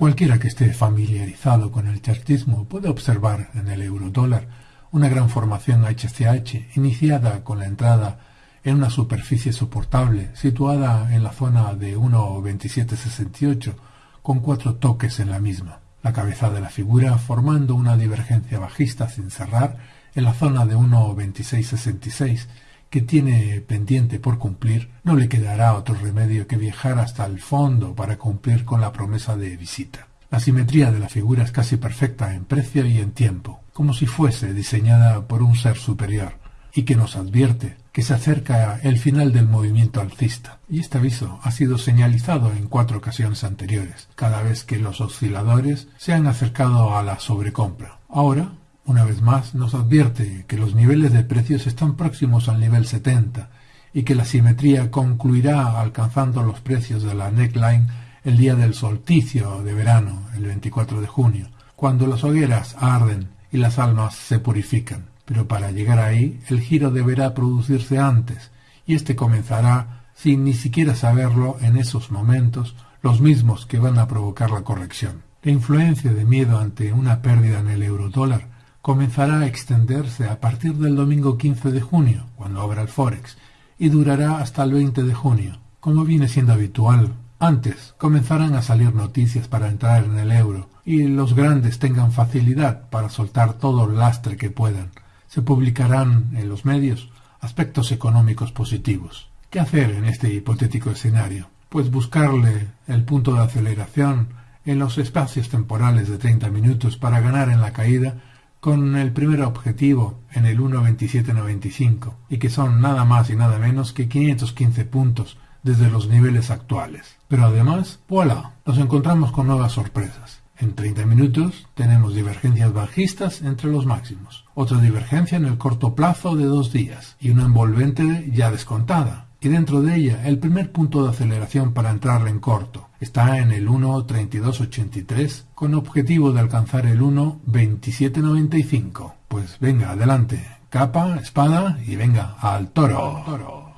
Cualquiera que esté familiarizado con el chartismo puede observar en el eurodólar una gran formación HCH iniciada con la entrada en una superficie soportable situada en la zona de 1.2768 con cuatro toques en la misma. La cabeza de la figura formando una divergencia bajista sin cerrar en la zona de 1.2666 que tiene pendiente por cumplir, no le quedará otro remedio que viajar hasta el fondo para cumplir con la promesa de visita. La simetría de la figura es casi perfecta en precio y en tiempo, como si fuese diseñada por un ser superior, y que nos advierte que se acerca el final del movimiento alcista. Y este aviso ha sido señalizado en cuatro ocasiones anteriores, cada vez que los osciladores se han acercado a la sobrecompra. Ahora, una vez más, nos advierte que los niveles de precios están próximos al nivel 70 y que la simetría concluirá alcanzando los precios de la neckline el día del solsticio de verano, el 24 de junio, cuando las hogueras arden y las almas se purifican. Pero para llegar ahí, el giro deberá producirse antes, y éste comenzará, sin ni siquiera saberlo en esos momentos, los mismos que van a provocar la corrección. La influencia de miedo ante una pérdida en el eurodólar comenzará a extenderse a partir del domingo 15 de junio, cuando abra el Forex, y durará hasta el 20 de junio, como viene siendo habitual. Antes comenzarán a salir noticias para entrar en el euro, y los grandes tengan facilidad para soltar todo el lastre que puedan. Se publicarán en los medios aspectos económicos positivos. ¿Qué hacer en este hipotético escenario? Pues buscarle el punto de aceleración en los espacios temporales de 30 minutos para ganar en la caída con el primer objetivo en el 1.2795 y que son nada más y nada menos que 515 puntos desde los niveles actuales. Pero además, voilà, nos encontramos con nuevas sorpresas. En 30 minutos tenemos divergencias bajistas entre los máximos, otra divergencia en el corto plazo de dos días y una envolvente ya descontada, y dentro de ella el primer punto de aceleración para entrar en corto. Está en el 1.3283 con objetivo de alcanzar el 1.2795. Pues venga, adelante, capa, espada y venga al toro. toro.